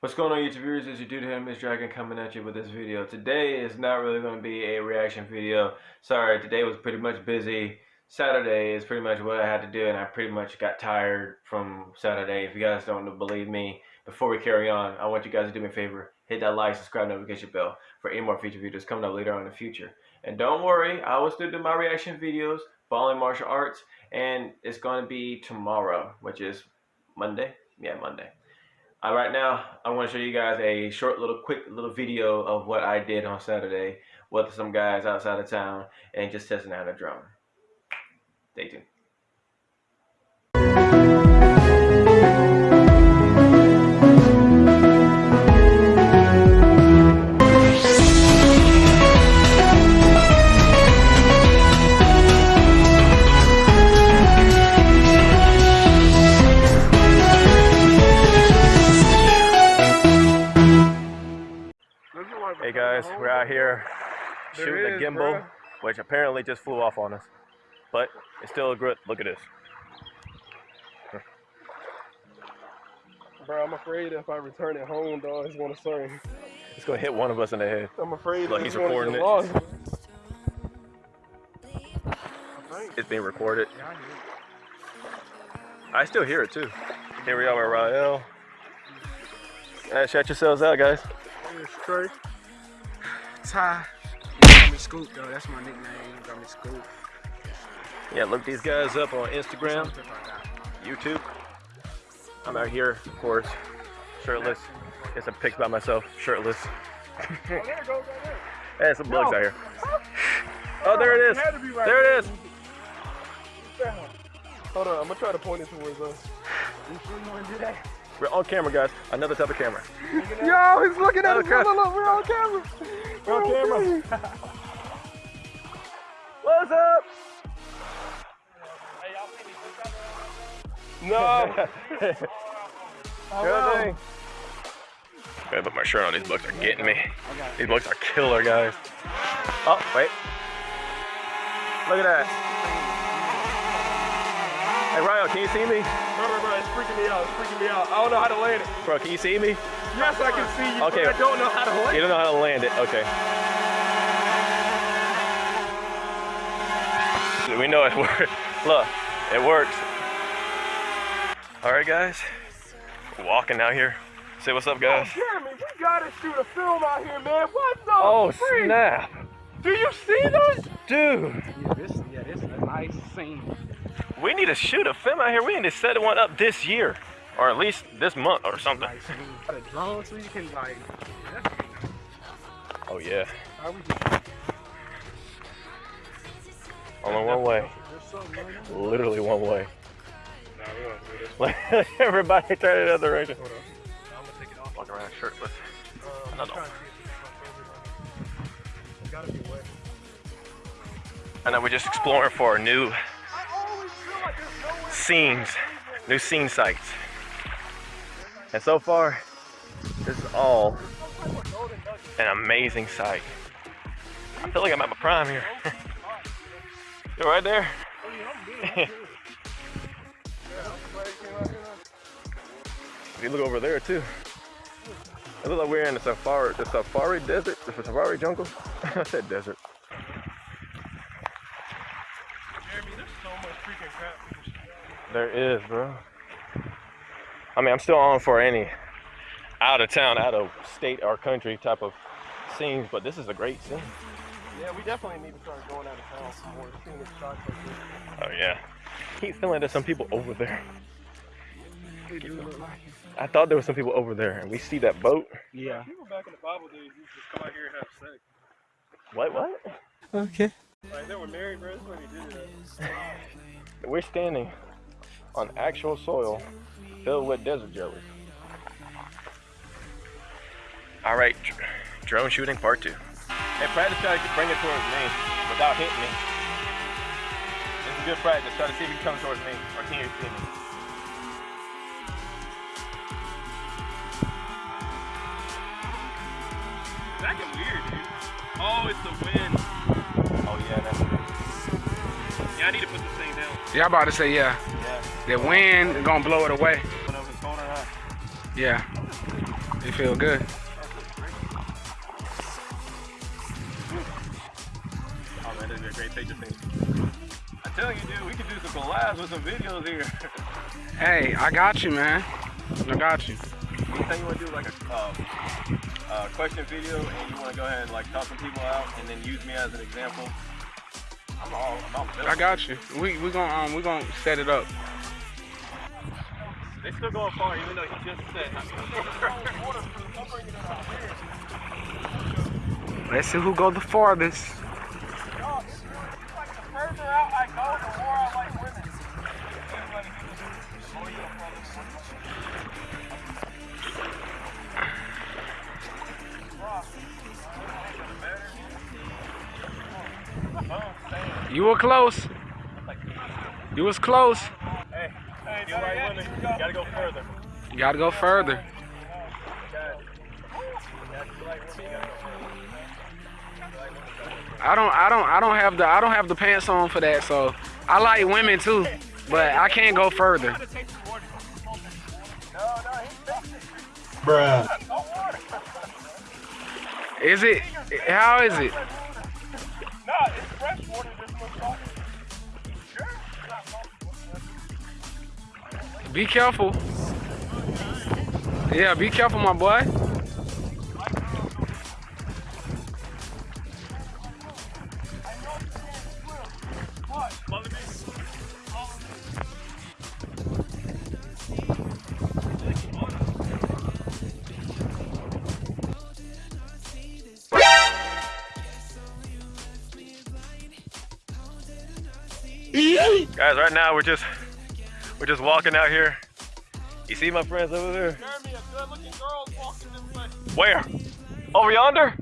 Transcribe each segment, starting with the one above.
What's going on YouTube viewers, it's your dude here, Miss Dragon coming at you with this video. Today is not really going to be a reaction video. Sorry, today was pretty much busy. Saturday is pretty much what I had to do and I pretty much got tired from Saturday. If you guys don't believe me, before we carry on, I want you guys to do me a favor. Hit that like, subscribe, notification bell for any more future videos coming up later on in the future. And don't worry, I will still do my reaction videos, following martial arts, and it's going to be tomorrow, which is Monday. Yeah, Monday. Uh, right now, I want to show you guys a short little quick little video of what I did on Saturday with some guys outside of town and just testing out a drone. Stay tuned. Shooting the gimbal, which apparently just flew off on us. But it's still a good look at this. Bro, I'm afraid if I return it home, dog, it's gonna swing. It's gonna hit one of us in the head. I'm afraid Look, he's recording it. Lost. It's being recorded. I still hear it too. Here we are with Rael. Shout yourselves out, guys. Straight. Ty. You call me Scoop, though. That's my nickname. You Scoop. Yeah, look these guys up on Instagram, YouTube. I'm out here, of course, shirtless. Get some pics by myself, shirtless. Oh, there it goes right there. Hey, some bugs out here. Oh, there it is. It had to be right There it is. Hold on, I'm gonna try to point it towards us. We're on camera, guys. Another type of camera. Yo, he's looking at us. Look, look, look, we're on camera. We're on camera. What's up? No. Good thing. Gotta put my shirt on. These bugs are getting me. These bugs are killer, guys. Oh, wait. Look at that. Hey, Ryan, can you see me? Bro, bro, bro, it's freaking me out. It's freaking me out. I don't know how to land it. Bro, can you see me? Yes, I can see you. Okay. But I don't know how to land it. You don't know how to land it. Okay. We know it works. Look, it works. All right, guys. Walking out here. Say what's up, Oh, guys. Jeremy, we gotta shoot a film out here, man. What the? Oh, freak? snap. Do you see this? Dude, Yeah, this, yeah, this is a nice scene. we need to shoot a film out here. We need to set one up this year. Or at least this month or something. Nice scene. Drone, so you can like. Oh, yeah. Only one way. Literally one way. Everybody turn the other direction. I'm gonna take it off. Walk around shirtless. Uh, No, no. It. And then we're just exploring for new scenes, new scene sites. And so far, this is all an amazing sight. I feel like I'm at my prime here. You're right there. You look over there too. It looks like we're in the safari, the safari desert, the safari jungle. I said desert. Jeremy, there's so much freaking crap. we can shoot. There is, bro. I mean, I'm still on for any out of town, out of state or country type of scenes, but this is a great scene. Yeah, we definitely need to start going out of town for more scenic shots like this. Oh yeah. Keep feeling there's some people over there. They do look like it. I thought there was some people over there, and we see that boat. Yeah. People back in the Bible days used to come out here and have sex. What? What? Okay. Like they were married, bro. That's why they did it. We're standing on actual soil filled with desert jellies. All right, drone shooting part two. Hey, practice try to bring it towards me without hitting me. This is good practice. Try to see if you can come towards me or can you see me? It's acting weird, dude. Oh, it's the wind. Oh yeah, that's true. Yeah, I need to put this thing down. Yeah, I'm about to say yeah. Yeah. The wind is gonna blow it away. Yeah. it was colder, huh? Yeah. You feel good? Man, this is a great picture thing. I'm telling you, dude, we can do some collabs with some videos here. Hey, I got you, man. I got you. Anytime you want to do like a um, uh, question video and you want to go ahead and like talk some people out and then use me as an example, I'm all I'm all I got you. We we gonna um we gonna set it up. They still going far, even though he just said. Let's see who go the farthest. You were close. You was close. Hey, hey, you women, you gotta go further. You gotta go further. I don't I don't I don't have the I don't have the pants on for that, so I like women too, but I can't go further. Bruh. Is it how is it? Be careful. Yeah, be careful, my boy. Guys, right now we're just we're just walking out here. You see my friends over there? Jeremy, a good-looking girl's walking this way. Where? Over yonder? Hey,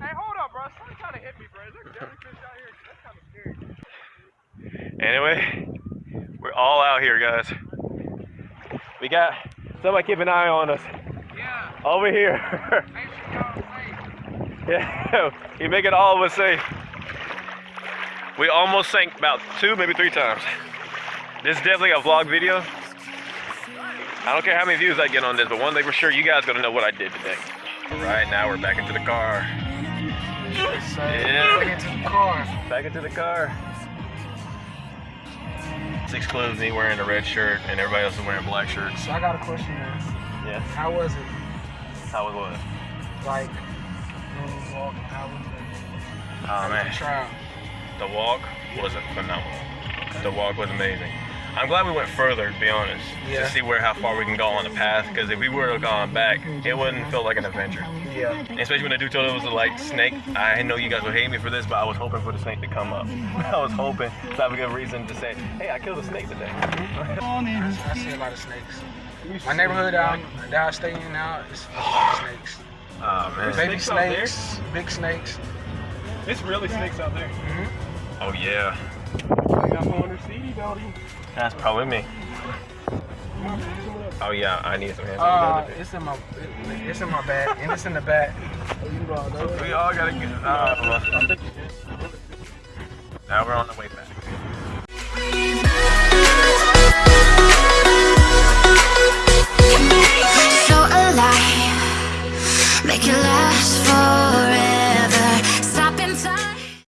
hey, hold up, bro. Somebody kind of hit me, bro. Is there jellyfish out here? That's kind of scary. Anyway, we're all out here, guys. We got somebody keep an eye on us Yeah, over here. make sure y'all safe. yeah, you making all of us safe. We almost sank about two, maybe three times. This is definitely a vlog video. I don't care how many views I get on this, but one thing for sure, you guys gonna know what I did today. Right now, we're back into the car. Yeah. Get into the car. Back into the car. Six clothes, me wearing a red shirt, and everybody else is wearing black shirts. So I got a question, man. Yeah. How was it? How was what? Like, was walking, how was it? Oh man, Trial. the walk was phenomenal. The walk was amazing. I'm glad we went further, to be honest, Yeah. to see where how far we can go on the path. Because if we would have gone back, it wouldn't feel like an adventure. Yeah. And especially when the dude told us it was a like snake. I know you guys would hate me for this, but I was hoping for the snake to come up. I was hoping to have a good reason to say, "Hey, I killed a snake today." I, I see a lot of snakes. My neighborhood that, I- that I stay in now is a lot of snakes. Oh man. Baby Snakes snakes, big snakes. It's really snakes out there. Mm-hmm. Oh yeah. I got one under CD building. That's probably me. Oh yeah, I need some hand Uh, sanitizer. it's in my, it's in my bag, and it's in the back. We all gotta get. Uh, well, now we're on the way back.